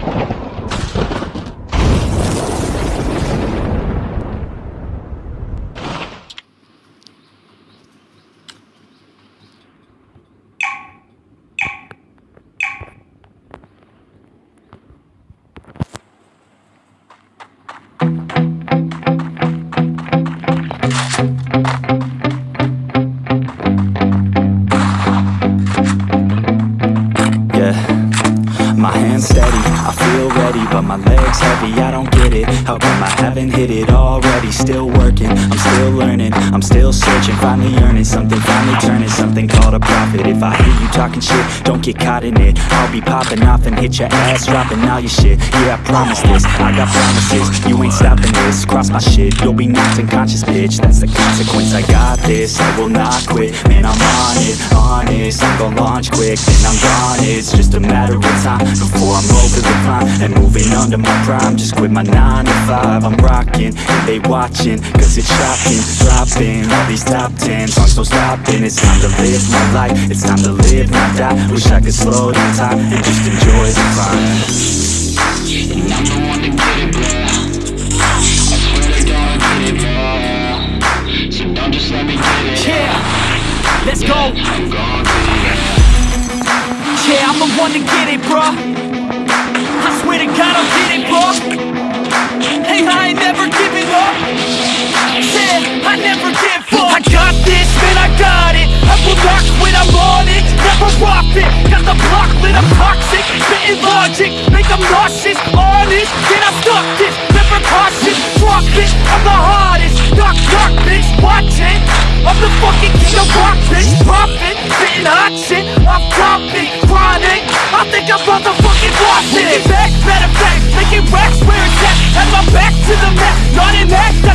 you but my legs heavy, I don't get it How come I haven't hit it already? Still working, I'm still learning, I'm still searching Finally earning something, finally turning something called a profit. If I hear you talking shit, don't get caught in it. I'll be popping off and hit your ass, dropping all your shit. Yeah, I promise this, I got promises, you ain't stopping this. Cross my shit, you'll be knocked unconscious, bitch. That's the consequence, I got this, I will not quit. Man, I'm on it, honest, I'm gon' launch quick. Then I'm gone, it's just a matter of time Before I'm over the climb. And moving under my prime. Just quit my 9 to 5, I'm rocking. They watching, cause it's shocking. Dropping all these top 10 songs, no stopping It's time to live my life, it's time to live, not die. Wish I could slow down time and just enjoy the climb And I'm the one to get it, bro I swear to God, get it, bro So don't just let me get it Yeah, let's go. I'm get Yeah, I'm the one to get it, bruh. Rock. Got the block lit, I'm toxic. Spitting logic, make them nauseous. Honest, then I stuck this. Never cautious, drop it. I'm the hardest. Knock, knock, bitch, watch it. I'm the fucking king of rock, bitch. Profit, spitting hot shit. Off topic, chronic. I think I'm motherfucking lost it. Back, matter of making racks where it's at. Had my back to the map, not an act,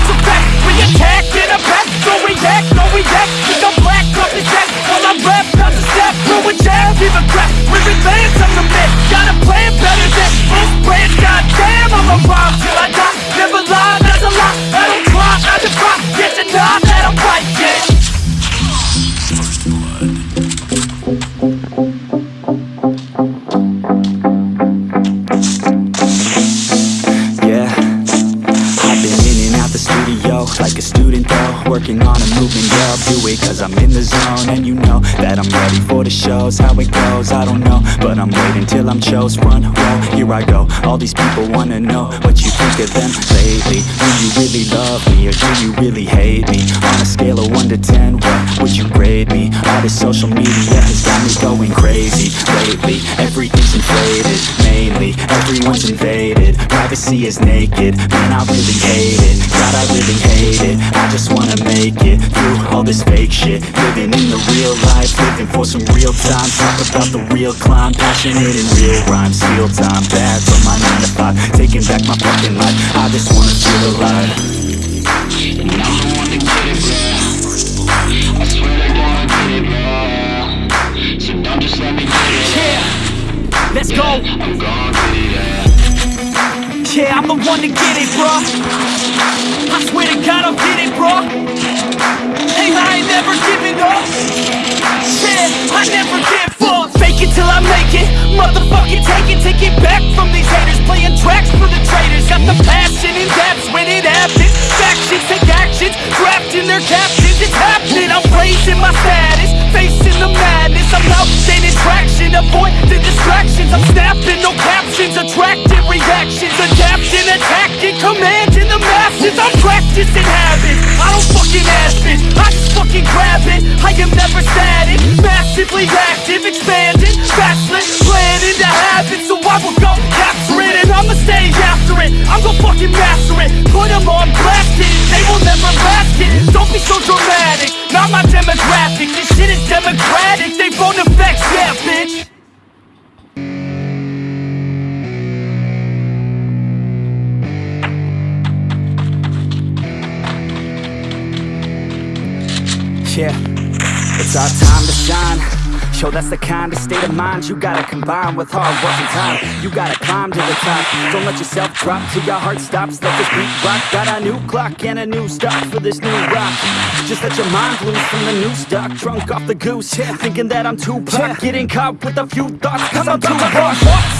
jab, give a crap. We're advanced, I'm the man. Got a plan better than most brands. Goddamn, I'm a rhyme student though Working on a movement, yeah, I'll do it cause I'm in the zone. And you know that I'm ready for the shows. How it goes, I don't know But I'm waiting till I'm chose. Front row, here I go. All these people wanna know what you think of them lately. Do you really love me or do you really hate me? On a scale of 1 to 10, what would you grade me? All this social media has got me going crazy Lately, everything's inflated Mainly, everyone's invaded. Privacy is naked, man I really hate it. God I really hate it, I just wanna make it Through all this fake shit. Living in the real life, living for some real time. Talk about the real climb, passionate in real rhymes Steal time, bad from my 9 to 5 Taking back my fucking life, I just wanna feel alive. And I'm the one to get it, bro I swear to God, get it, bro So don't just let me get it. Yeah, let's go. I'm gon' get it, yeah Yeah, I'm the one to get it, bruh. I swear to God, I'll get it, bruh. Hey, I ain't never giving up. Yeah, I never give up. Fake it till I make it. Motherfucking take it, take it back from these haters. Playing tracks for the traitors. Got the passion in depths when it happens. Factions take actions, drafting their captions. It's happening. I'm raising my status, Just grab it. I am never static, massively active, expanding, backslid, planning to have it. So I will go capture it, and I'ma stay after it. I'm gonna fucking master it, put 'em on blast. They will Yeah, it's our time to shine. Yo, that's the kind of state of mind you gotta combine with hard work and time. You gotta climb to the top. Don't let yourself drop till your heart stops. Let this beat rock. Got a new clock and a new stock for this new rock. Just let your mind loose from the new stock. Drunk off the goose, yeah, thinking that I'm too pop. Getting caught with a few thoughts, cause I'm too raw.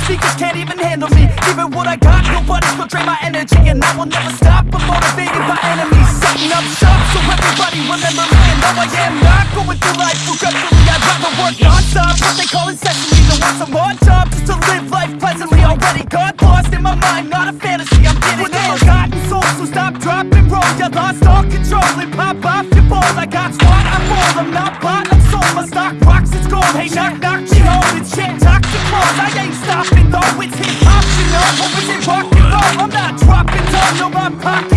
Speakers can't even handle me. giving what I got Nobody's gonna drain my energy And I will never stop I'm motivated by enemies Setting up shop so everybody remember me. And though I am not going through life regretfully. I'd rather work non-stop What they call incessantly Than want some more job Just to live life pleasantly. Already got lost in my mind Not a fantasy, I'm getting With a forgotten soul So stop, drop, and roll. You lost all control And pop off your balls I got squat, I'm bold I'm not bought, I'm sold. My stock rocks, it's gold. Hey, knock, knock, she home It's shit, talk to I ain't stopping though. It's hip-hop, you know. It rock and roll? I'm not dropping down No, my pocket's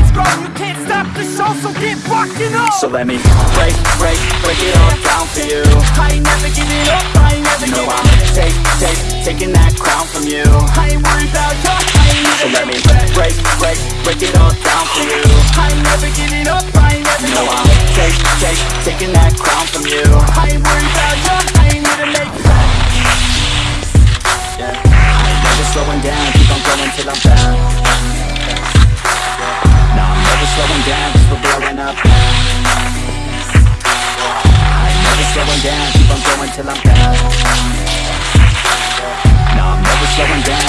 show So get rockin' on. So let me break, break, break it all down for you. I ain't never giving up I ain't never No, giving I'm up take, take, taking that crown from you. I ain't worried about you I ain't So let me break, break, break it all down for you. I ain't never giving up I ain't never No, giving I'm take, take, taking that crown from you. I ain't worried about up. I'm never slowing down, keep on going till I'm down No, I'm never slowing down,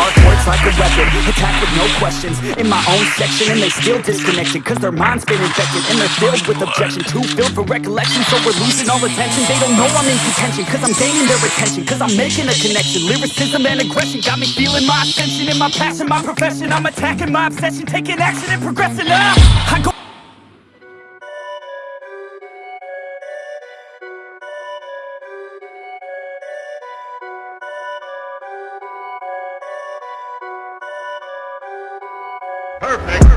Hard work's like a weapon, attack with no questions. In my own section, and they still disconnected Cause their mind's been infected, and they're filled with objection. Too filled for recollection, so we're losing all attention. They don't know I'm in contention, cause I'm gaining their attention Cause I'm making a connection, lyricism and aggression Got me feeling my ascension, in my passion, my profession. I'm attacking my obsession, taking action and progressing now I go Perfect.